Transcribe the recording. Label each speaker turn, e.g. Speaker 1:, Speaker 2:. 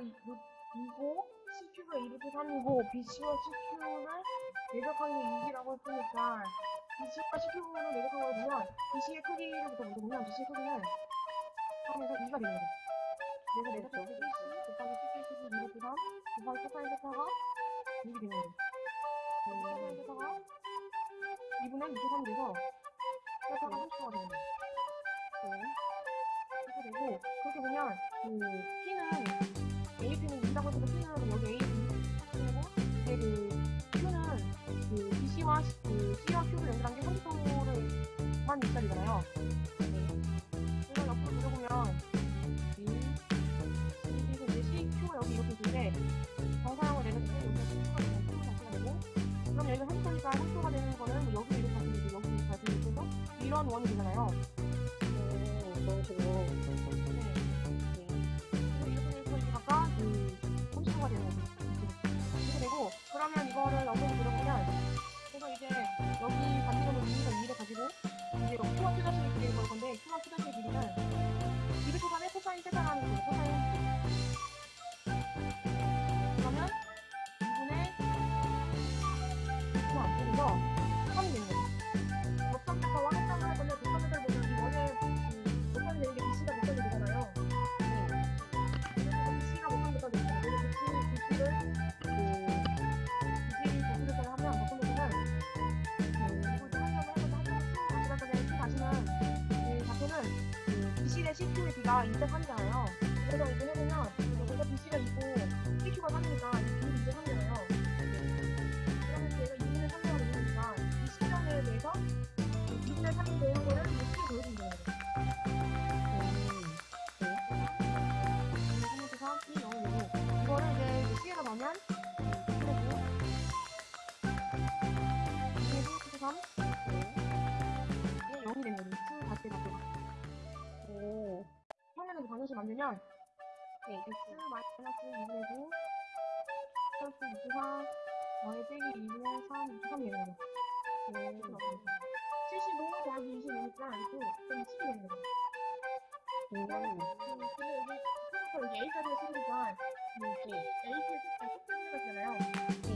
Speaker 1: 이- 루- 2고 CQ가 2 루트 3이고 BC와 CQ를 내적하는 게 6이라고 했으니까 BC와 CQ를 내적한 걸 보면 BC의 크기로부터 먼저 보면 BC의 크기는 3에서 2가 되는 거죠. 그래서 내적한 게 BC 곱하기 크기 2 루트 3 곱하기 코사인 세타가 6이 되는 거죠. 코사인 세타가 2분의 2 루트 3이 돼서 세타가 30도가 되는 거죠. 이렇게 되고 그렇게 보면 그 30초를만 6짜리잖아요. 그래서 옆으로 돌려보면 B, C, 그래서 C, Q가 여기 이렇게 있는데 정사형을 내는 때 여기가 Q가 되고 Q가 자체가 되고 그럼 여기가 30초니까 3초가 되는 거는 뭐 여기 이렇게 가지고 있고 여기 이렇게 가지고 있어서 이런 원이 되잖아요.
Speaker 2: 그런 식으로.
Speaker 1: 네. 그래서 이렇게 돼서 이제 각각 그 30초가 되는 거죠. 이렇게 되고 그러면 이거를 영상 everyone. 비가 2대 3이잖아요. 그래서 이거 해보면 만들면 네, x 마이너스 2분의 9 플러스 2 4 y 빼기 2분의 3 2 3이 되는 거죠. 네, 75 더하기 25니까 이거 그럼 10이 되는 거죠.
Speaker 2: 음.
Speaker 1: 근데 여기 처음부터 여기 A까지가 10이니까 여기 A의 숫자, 숫자가 있잖아요.